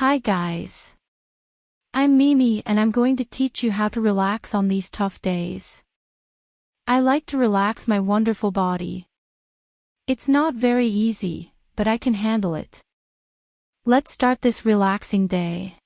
Hi guys. I'm Mimi and I'm going to teach you how to relax on these tough days. I like to relax my wonderful body. It's not very easy, but I can handle it. Let's start this relaxing day.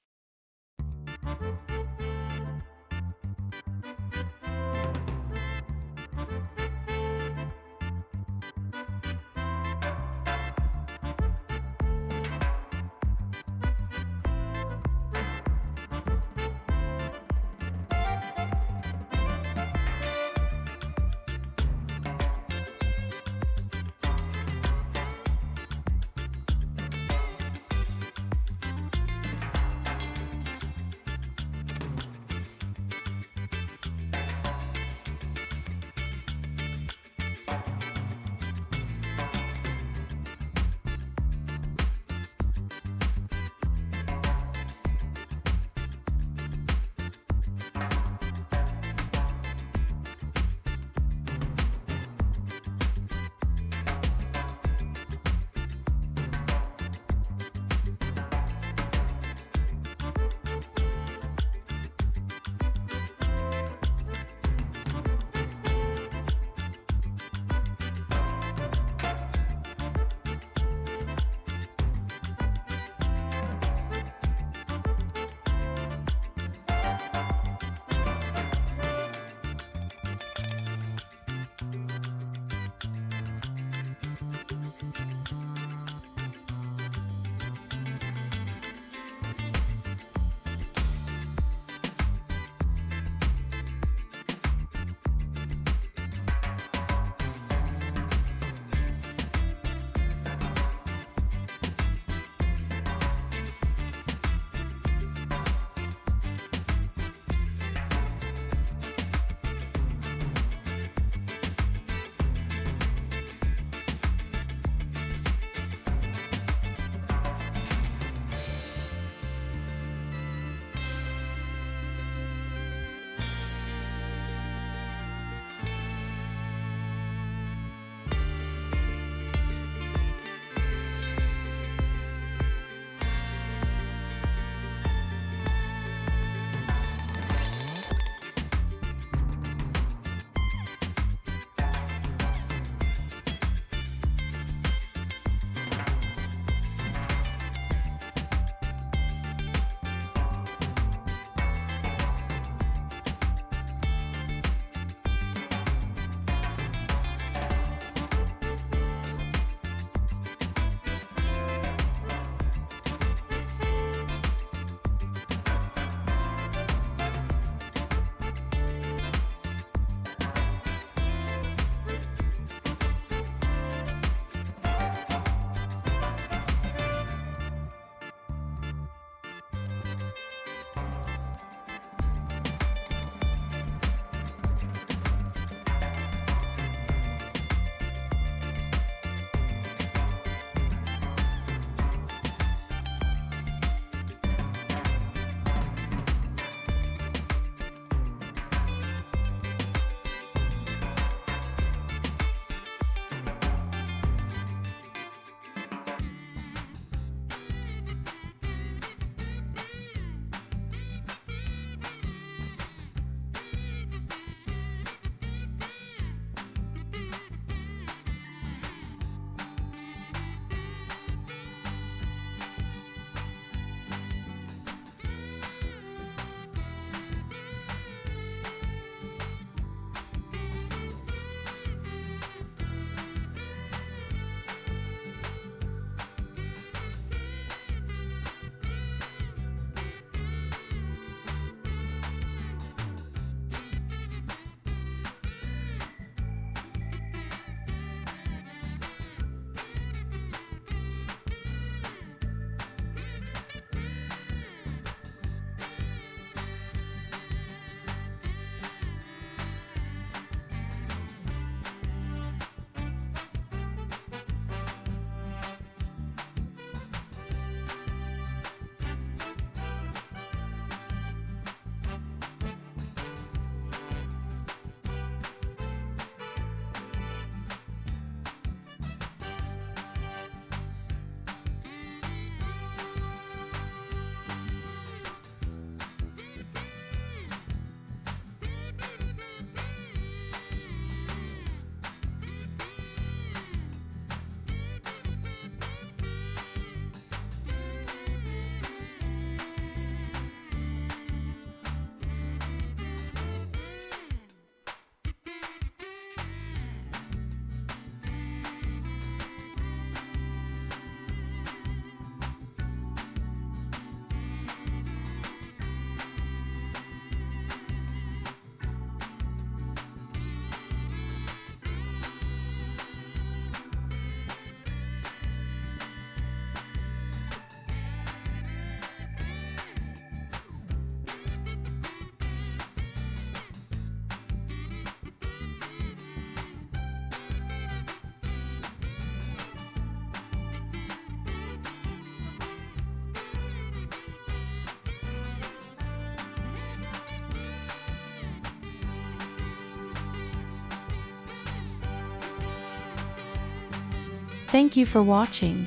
Thank you for watching.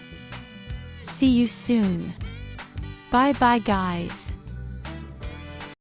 See you soon. Bye bye guys.